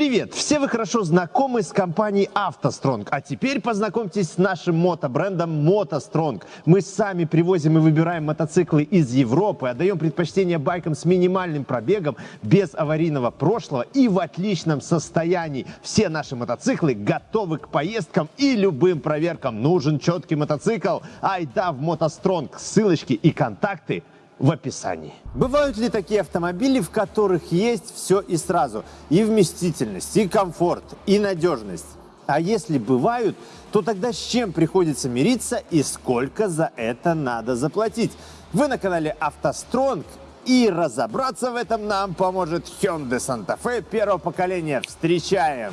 Привет! Все вы хорошо знакомы с компанией «АвтоСтронг», а теперь познакомьтесь с нашим мотобрендом «МотоСтронг». Мы сами привозим и выбираем мотоциклы из Европы, отдаем предпочтение байкам с минимальным пробегом, без аварийного прошлого и в отличном состоянии. Все наши мотоциклы готовы к поездкам и любым проверкам. Нужен четкий мотоцикл? Айда в «МотоСтронг». Ссылочки и контакты в описании. Бывают ли такие автомобили, в которых есть все и сразу? И вместительность, и комфорт, и надежность. А если бывают, то тогда с чем приходится мириться и сколько за это надо заплатить? Вы на канале «АвтоСтронг» и разобраться в этом нам поможет Hyundai Santa Fe первого поколения. Встречаем!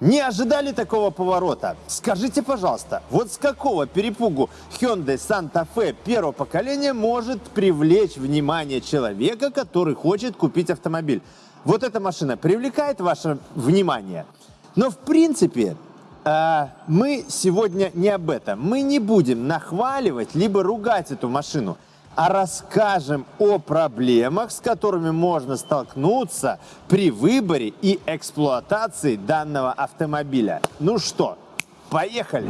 Не ожидали такого поворота? Скажите, пожалуйста, вот с какого перепугу Hyundai Santa Fe первого поколения может привлечь внимание человека, который хочет купить автомобиль? Вот эта машина привлекает ваше внимание? Но в принципе э, мы сегодня не об этом. Мы не будем нахваливать либо ругать эту машину а расскажем о проблемах, с которыми можно столкнуться при выборе и эксплуатации данного автомобиля. Ну что, поехали!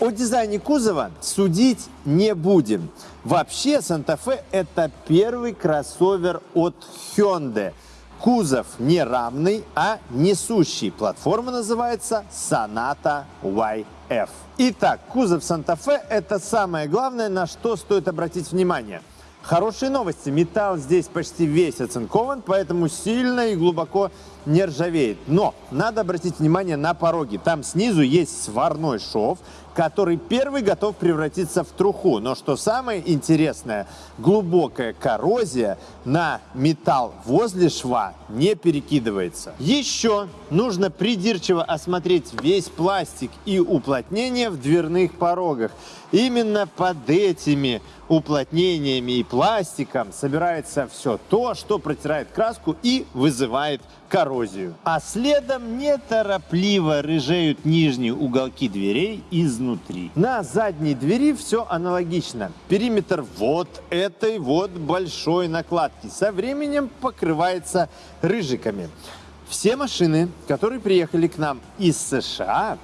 О дизайне кузова судить не будем. Вообще, Санта-Фе – это первый кроссовер от Hyundai – Кузов не равный, а несущий. Платформа называется Sonata YF. Итак, кузов Санта-Фе – это самое главное, на что стоит обратить внимание. Хорошие новости. Металл здесь почти весь оцинкован, поэтому сильно и глубоко не ржавеет. Но надо обратить внимание на пороги. Там снизу есть сварной шов, который первый готов превратиться в труху. Но что самое интересное, глубокая коррозия на металл возле шва не перекидывается. Еще нужно придирчиво осмотреть весь пластик и уплотнение в дверных порогах. Именно под этими уплотнениями и пластиком собирается все то, что протирает краску и вызывает коррозию. А следом неторопливо рыжеют нижние уголки дверей изнутри. На задней двери все аналогично. Периметр вот этой вот большой накладки со временем покрывается рыжиками. Все машины, которые приехали к нам из США,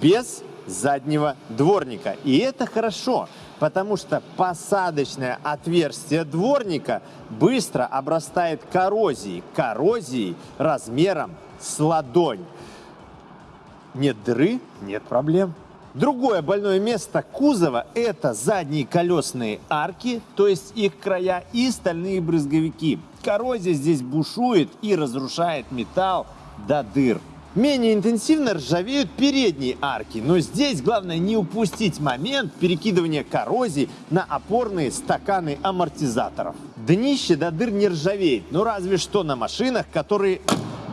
без заднего дворника. И это хорошо, потому что посадочное отверстие дворника быстро обрастает коррозией. Коррозией размером с ладонь. Нет дыры, нет проблем. Другое больное место кузова – это задние колесные арки, то есть их края и стальные брызговики. Коррозия здесь бушует и разрушает металл до дыр. Менее интенсивно ржавеют передние арки, но здесь главное не упустить момент перекидывания коррозии на опорные стаканы амортизаторов. Днище до дыр не ржавеет, но разве что на машинах, которые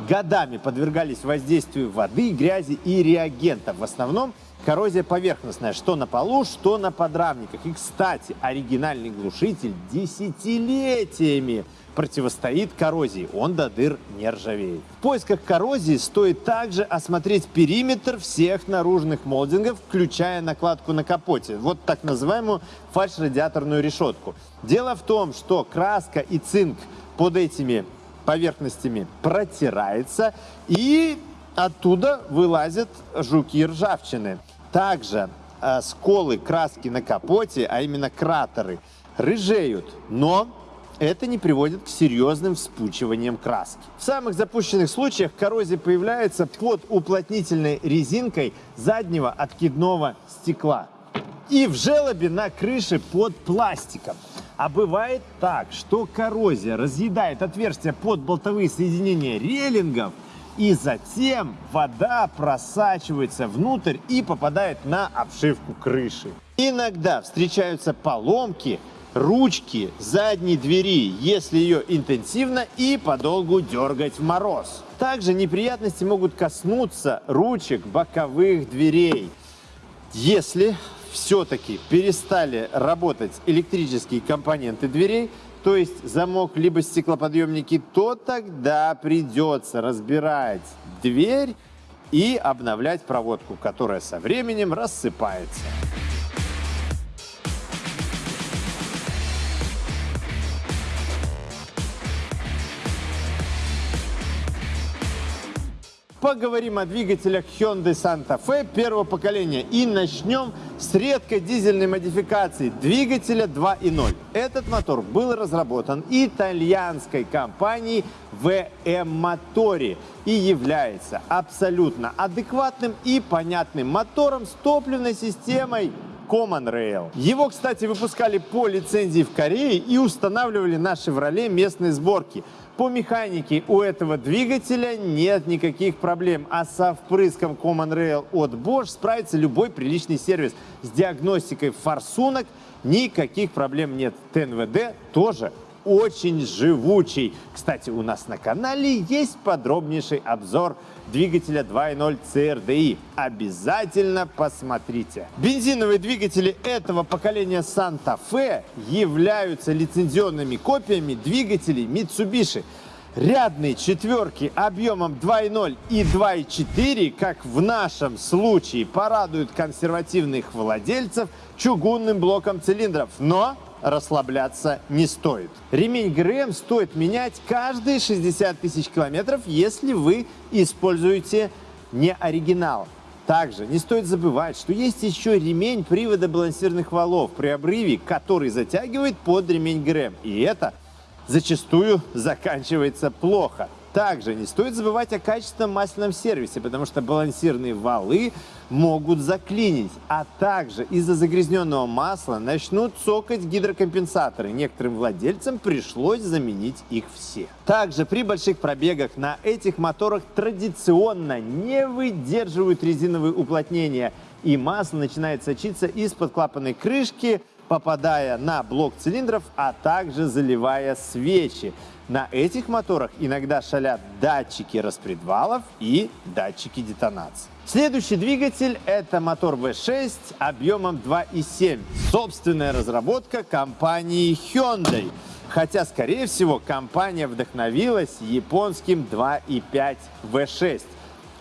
годами подвергались воздействию воды, грязи и реагентов. В основном коррозия поверхностная, что на полу, что на подрамниках. И, кстати, оригинальный глушитель десятилетиями противостоит коррозии, он до дыр не ржавеет. В поисках коррозии стоит также осмотреть периметр всех наружных молдингов, включая накладку на капоте, вот так называемую фальш-радиаторную решетку. Дело в том, что краска и цинк под этими поверхностями протирается и оттуда вылазят жуки ржавчины. Также э, сколы краски на капоте, а именно кратеры, рыжеют, но это не приводит к серьезным вспучиваниям краски. В самых запущенных случаях коррозия появляется под уплотнительной резинкой заднего откидного стекла и в желобе на крыше под пластиком. А бывает так, что коррозия разъедает отверстия под болтовые соединения релингов, и затем вода просачивается внутрь и попадает на обшивку крыши. Иногда встречаются поломки, ручки задней двери, если ее интенсивно и подолгу дергать в мороз. Также неприятности могут коснуться ручек боковых дверей. Если все-таки перестали работать электрические компоненты дверей, то есть замок либо стеклоподъемники, то тогда придется разбирать дверь и обновлять проводку, которая со временем рассыпается. Поговорим о двигателях Hyundai Santa Fe первого поколения и начнем с редкой дизельной модификации двигателя 2.0. Этот мотор был разработан итальянской компанией VM Motori и является абсолютно адекватным и понятным мотором с топливной системой Common Rail. Его, кстати, выпускали по лицензии в Корее и устанавливали на Chevrolet местной сборки. По механике у этого двигателя нет никаких проблем, а со впрыском Common Rail от Bosch справится любой приличный сервис. С диагностикой форсунок никаких проблем нет. ТНВД тоже очень живучий. Кстати, у нас на канале есть подробнейший обзор двигателя 2.0 CRDI. Обязательно посмотрите. Бензиновые двигатели этого поколения Santa Fe являются лицензионными копиями двигателей Mitsubishi. Рядные четверки объемом 2.0 и 2.4, как в нашем случае, порадуют консервативных владельцев чугунным блоком цилиндров. Но расслабляться не стоит. Ремень ГРМ стоит менять каждые 60 тысяч километров, если вы используете не оригинал. Также не стоит забывать, что есть еще ремень привода балансирных валов при обрыве, который затягивает под ремень ГРМ. И это зачастую заканчивается плохо. Также не стоит забывать о качественном масляном сервисе, потому что балансирные валы могут заклинить, а также из-за загрязненного масла начнут цокать гидрокомпенсаторы. Некоторым владельцам пришлось заменить их все. Также при больших пробегах на этих моторах традиционно не выдерживают резиновые уплотнения, и масло начинает сочиться из-под клапанной крышки, попадая на блок цилиндров, а также заливая свечи. На этих моторах иногда шалят датчики распредвалов и датчики детонации. Следующий двигатель – это мотор V6 объемом 2,7. Собственная разработка компании Hyundai. Хотя, скорее всего, компания вдохновилась японским 2,5 V6.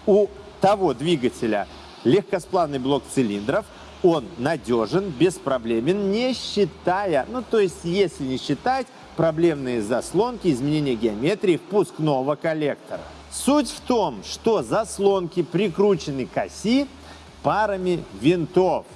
У того двигателя легкосплавный блок цилиндров, он надежен, беспроблемен, не считая, ну то есть если не считать проблемные заслонки, изменения геометрии впускного коллектора. Суть в том, что заслонки прикручены к оси парами винтов.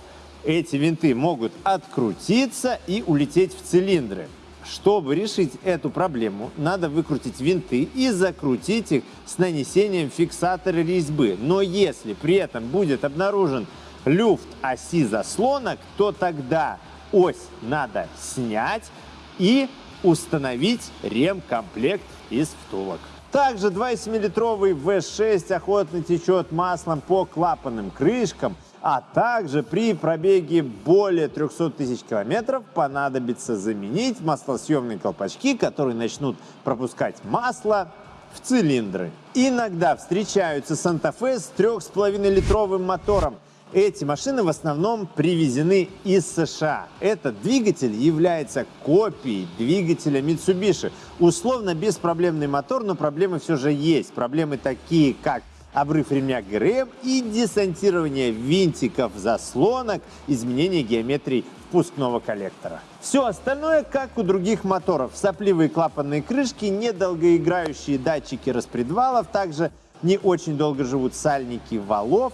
Эти винты могут открутиться и улететь в цилиндры. Чтобы решить эту проблему, надо выкрутить винты и закрутить их с нанесением фиксатора резьбы. Но если при этом будет обнаружен люфт оси заслонок, то тогда ось надо снять и установить ремкомплект из втулок. Также 2,7-литровый V6 охотно течет маслом по клапанным крышкам, а также при пробеге более 300 тысяч километров понадобится заменить маслосъемные колпачки, которые начнут пропускать масло в цилиндры. Иногда встречаются Санта-Фе с 3,5-литровым мотором – эти машины в основном привезены из США. Этот двигатель является копией двигателя Mitsubishi. Условно беспроблемный мотор, но проблемы все же есть. Проблемы такие, как обрыв ремня ГРМ и десантирование винтиков заслонок, изменение геометрии впускного коллектора. Все остальное, как у других моторов. Сопливые клапанные крышки, недолгоиграющие датчики распредвалов, также не очень долго живут сальники валов,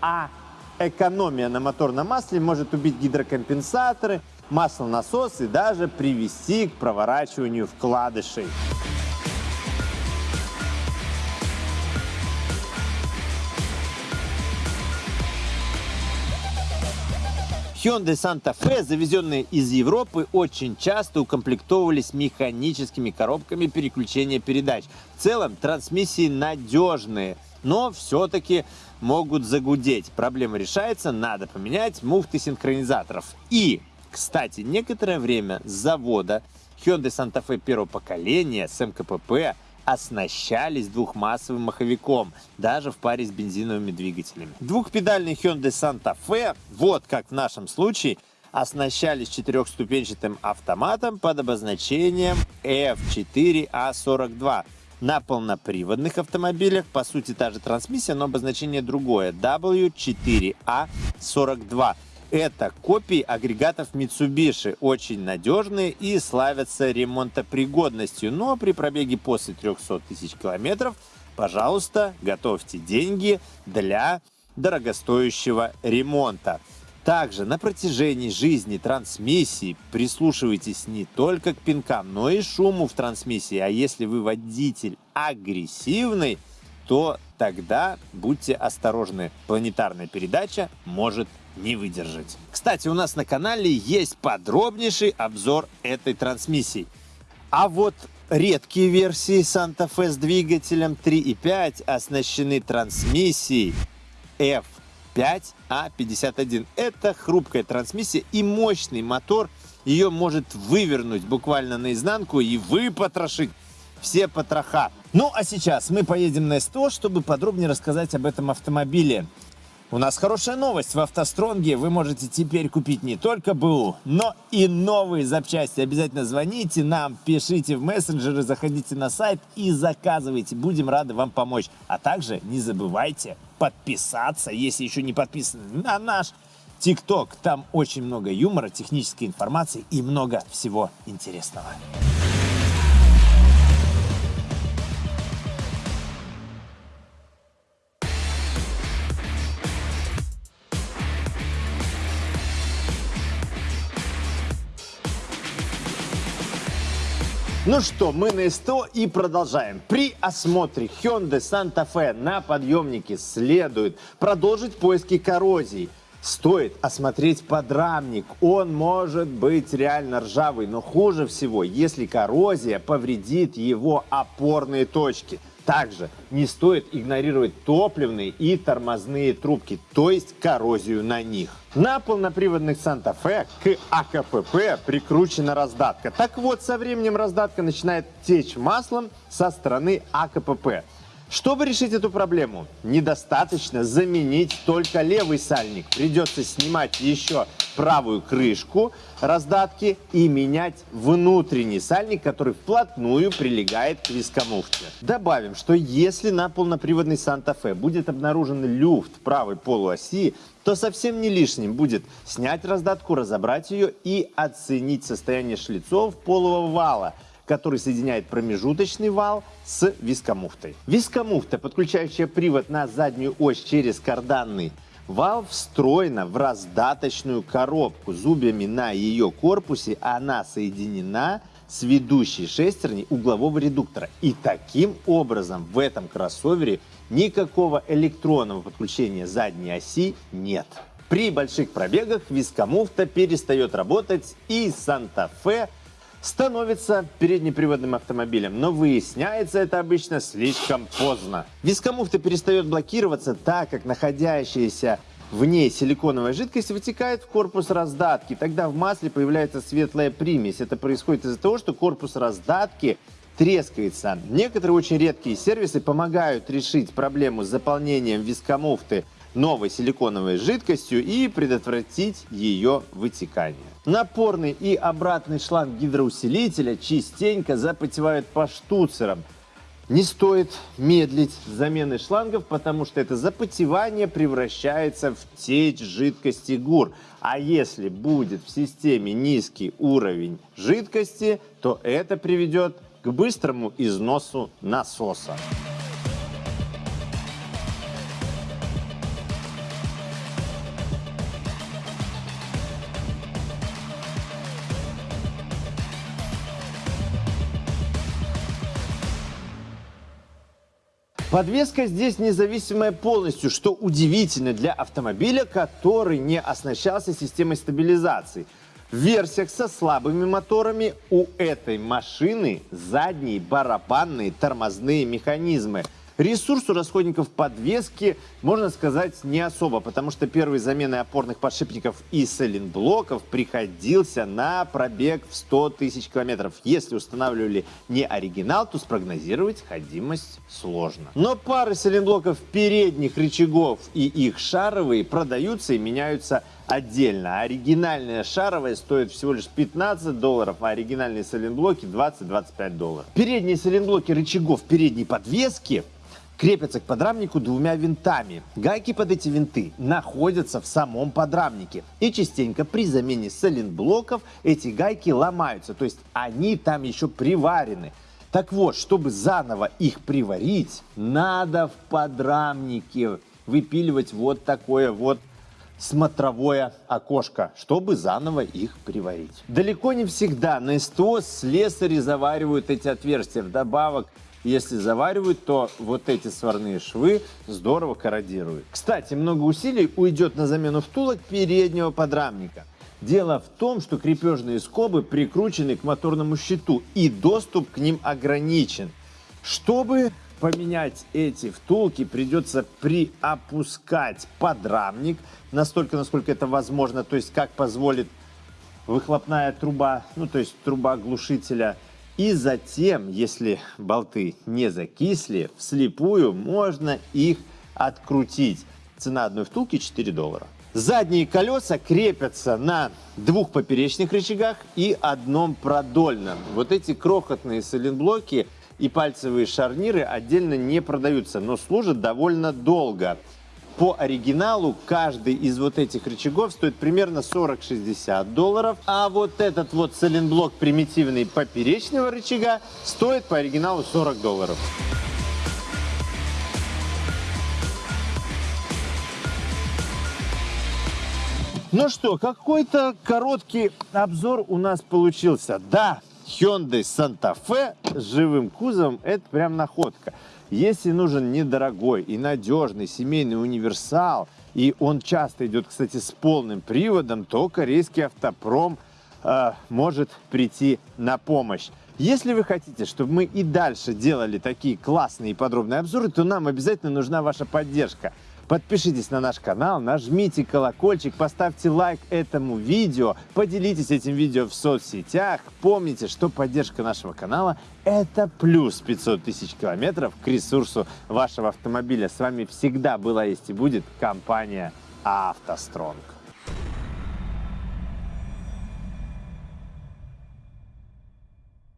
а экономия на моторном масле может убить гидрокомпенсаторы, маслонасос и даже привести к проворачиванию вкладышей. Hyundai Santa Fe, завезенные из Европы, очень часто укомплектовывались механическими коробками переключения передач. В целом трансмиссии надежные, но все-таки могут загудеть. Проблема решается, надо поменять муфты синхронизаторов. И, кстати, некоторое время с завода Hyundai Santa Fe первого поколения с МКПП оснащались двухмассовым маховиком, даже в паре с бензиновыми двигателями. Двухпедальный Hyundai Santa Fe, вот как в нашем случае, оснащались четырехступенчатым автоматом под обозначением F4A42. На полноприводных автомобилях, по сути, та же трансмиссия, но обозначение другое. W4A42. Это копии агрегатов Mitsubishi, очень надежные и славятся ремонтопригодностью. Но при пробеге после 300 тысяч километров, пожалуйста, готовьте деньги для дорогостоящего ремонта. Также на протяжении жизни трансмиссии прислушивайтесь не только к пинкам, но и шуму в трансмиссии. А если вы водитель агрессивный, то тогда будьте осторожны. Планетарная передача может не выдержать. Кстати, у нас на канале есть подробнейший обзор этой трансмиссии. А вот редкие версии Santa Fe с двигателем 3.5 оснащены трансмиссией F5A51. Это хрупкая трансмиссия и мощный мотор. Ее может вывернуть буквально наизнанку и выпотрошить все потроха. Ну а сейчас мы поедем на СТО, чтобы подробнее рассказать об этом автомобиле. У нас хорошая новость. В автостронге вы можете теперь купить не только БУ, но и новые запчасти. Обязательно звоните нам, пишите в мессенджеры, заходите на сайт и заказывайте. Будем рады вам помочь. А также не забывайте подписаться, если еще не подписаны, на наш ТикТок. Там очень много юмора, технической информации и много всего интересного. Ну что, мы на СТО и продолжаем. При осмотре Hyundai Santa Fe на подъемнике следует продолжить поиски коррозии. Стоит осмотреть подрамник. Он может быть реально ржавый, но хуже всего, если коррозия повредит его опорные точки. Также не стоит игнорировать топливные и тормозные трубки, то есть коррозию на них. На полноприводных Санта-Фе к АКПП прикручена раздатка. Так вот, со временем раздатка начинает течь маслом со стороны АКПП. Чтобы решить эту проблему, недостаточно заменить только левый сальник. Придется снимать еще правую крышку раздатки и менять внутренний сальник, который вплотную прилегает к вискомуфте. Добавим, что если на полноприводной Санта-Фе будет обнаружен люфт правой полуоси, то совсем не лишним будет снять раздатку, разобрать ее и оценить состояние шлицов полого вала – который соединяет промежуточный вал с вискомуфтой. Вискомуфта, подключающая привод на заднюю ось через карданный вал, встроена в раздаточную коробку. Зубьями на ее корпусе она соединена с ведущей шестерней углового редуктора. И таким образом в этом кроссовере никакого электронного подключения задней оси нет. При больших пробегах вискомуфта перестает работать и Санта-Фе становится переднеприводным автомобилем, но выясняется это обычно слишком поздно. Вискомуфта перестает блокироваться, так как находящаяся в ней силиконовая жидкость вытекает в корпус раздатки. Тогда в масле появляется светлая примесь. Это происходит из-за того, что корпус раздатки трескается. Некоторые очень редкие сервисы помогают решить проблему с заполнением вискомуфты новой силиконовой жидкостью и предотвратить ее вытекание. Напорный и обратный шланг гидроусилителя частенько запотевают по штуцерам. Не стоит медлить с заменой шлангов, потому что это запотевание превращается в течь жидкости ГУР. А если будет в системе низкий уровень жидкости, то это приведет к быстрому износу насоса. Подвеска здесь независимая полностью, что удивительно для автомобиля, который не оснащался системой стабилизации. В версиях со слабыми моторами у этой машины задние барабанные тормозные механизмы – Ресурс у расходников подвески, можно сказать, не особо, потому что первой заменой опорных подшипников и сайлентблоков приходился на пробег в 100 тысяч километров. Если устанавливали не оригинал, то спрогнозировать ходимость сложно. Но пары сайлентблоков передних рычагов и их шаровые продаются и меняются отдельно. Оригинальная шаровая стоит всего лишь 15 долларов, а оригинальные сайлентблоки 20-25 долларов. Передние сайлентблоки рычагов передней подвески крепятся к подрамнику двумя винтами. Гайки под эти винты находятся в самом подрамнике. И частенько при замене сайлентблоков эти гайки ломаются, то есть они там еще приварены. Так вот, чтобы заново их приварить, надо в подрамнике выпиливать вот такое вот смотровое окошко, чтобы заново их приварить. Далеко не всегда на СТО слесари заваривают эти отверстия. Вдобавок, если заваривают, то вот эти сварные швы здорово корродируют. Кстати, много усилий уйдет на замену втулок переднего подрамника. Дело в том, что крепежные скобы прикручены к моторному щиту и доступ к ним ограничен. Чтобы поменять эти втулки, придется приопускать подрамник настолько, насколько это возможно, то есть как позволит выхлопная труба, ну то есть труба глушителя. И затем, если болты не закисли, вслепую можно их открутить. Цена одной втулки 4 доллара. Задние колеса крепятся на двух поперечных рычагах и одном продольном. Вот эти крохотные сайлентблоки и пальцевые шарниры отдельно не продаются, но служат довольно долго. По оригиналу каждый из вот этих рычагов стоит примерно 40-60 долларов, а вот этот вот сайлентблок примитивный поперечного рычага стоит по оригиналу 40 долларов. Ну что, какой-то короткий обзор у нас получился. Да, Hyundai Santa Fe с живым кузовом – это прям находка. Если нужен недорогой и надежный семейный универсал, и он часто идет, кстати, с полным приводом, то корейский автопром э, может прийти на помощь. Если вы хотите, чтобы мы и дальше делали такие классные и подробные обзоры, то нам обязательно нужна ваша поддержка. Подпишитесь на наш канал, нажмите колокольчик, поставьте лайк этому видео, поделитесь этим видео в соцсетях. Помните, что поддержка нашего канала – это плюс 500 тысяч километров к ресурсу вашего автомобиля. С вами всегда была, есть и будет компания «АвтоСтронг».